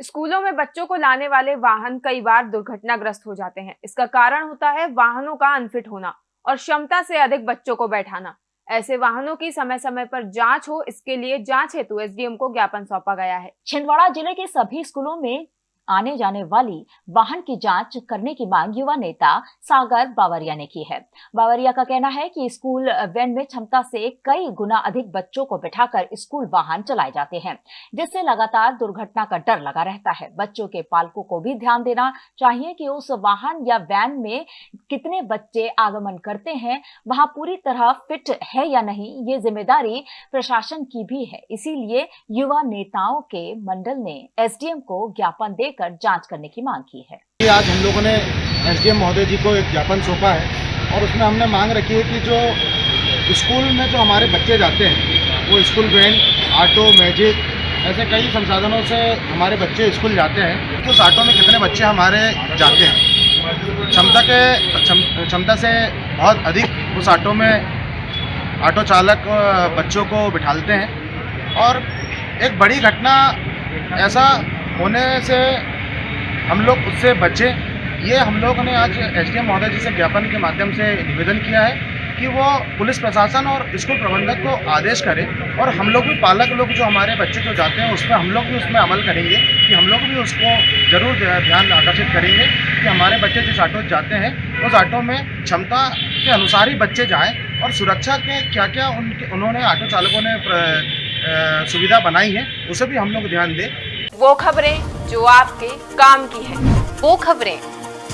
स्कूलों में बच्चों को लाने वाले वाहन कई बार दुर्घटनाग्रस्त हो जाते हैं। इसका कारण होता है वाहनों का अनफिट होना और क्षमता से अधिक बच्चों को बैठाना। ऐसे वाहनों की समय समय पर जाँच हो, इसके लिए जाँच हेतु एसडीएम को ज्ञापन सौंपा गया है। छिंदवाड़ा ज़िले के सभी स्कूलों में आने जाने वाली वाहन की जाँच करने की मांग युवा नेता सागर बावरिया ने की है। बावरिया का कहना है कि स्कूल वैन में क्षमता से कई गुना अधिक बच्चों को बिठाकर स्कूल वाहन चलाए जाते हैं, जिससे लगातार दुर्घटना का डर लगा रहता है। बच्चों के पालकों को भी ध्यान देना चाहिए कि उस वाहन या वैन में कितने बच्चे आगमन करते हैं, वहाँ पूरी तरह फिट है या नहीं, ये ज़िम्मेदारी प्रशासन की भी है। इसीलिए युवा नेताओं के मंडल ने एसडीएम को ज्ञापन देकर लेकर जाँच करने की मांग की है। आज हम लोगों ने एसडीएम महोदय जी को एक ज्ञापन सौंपा है और उसमें हमने मांग रखी है कि जो स्कूल में जो हमारे बच्चे जाते हैं, वो स्कूल वैन, ऑटो, मैजिक, ऐसे कई संसाधनों से हमारे बच्चे स्कूल जाते हैं। कि उस ऑटो में कितने बच्चे हमारे जाते हैं? क्षमता के क्षमता से बहुत अधिक उस ऑटो में ऑटो चालक बच्चों को बिठालते हैं। और एक बड़ी घटना ऐसा होने से हम लोग उससे बचें। ये हम लोग ने आज एस डी महोदय जी से ज्ञापन के माध्यम से निवेदन किया है कि वो पुलिस प्रशासन और स्कूल प्रबंधक को आदेश करें और हम लोग भी पालक लोग जो हमारे बच्चे जो जाते हैं, उस पर हम लोग भी उसमें अमल करेंगे कि हम लोग भी उसको ज़रूर ध्यान आकर्षित करेंगे कि हमारे बच्चे जिस ऑटो जाते हैं, उस ऑटो में क्षमता के अनुसार ही बच्चे जाएँ और सुरक्षा के क्या क्या उनके, उन्होंने ऑटो चालकों ने सुविधा बनाई है, उसे भी हम लोग ध्यान दें। वो खबरें जो आपके काम की है। वो खबरें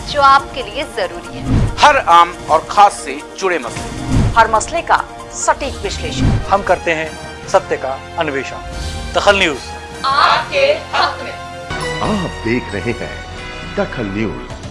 जो आपके लिए ज़रूरी है। हर आम और खास से जुड़े मसले। हर मसले का सटीक विश्लेषण। हम करते हैं सत्य का अन्वेषण। दखल न्यूज़। आपके हक में। आप देख रहे हैं दखल न्यूज़।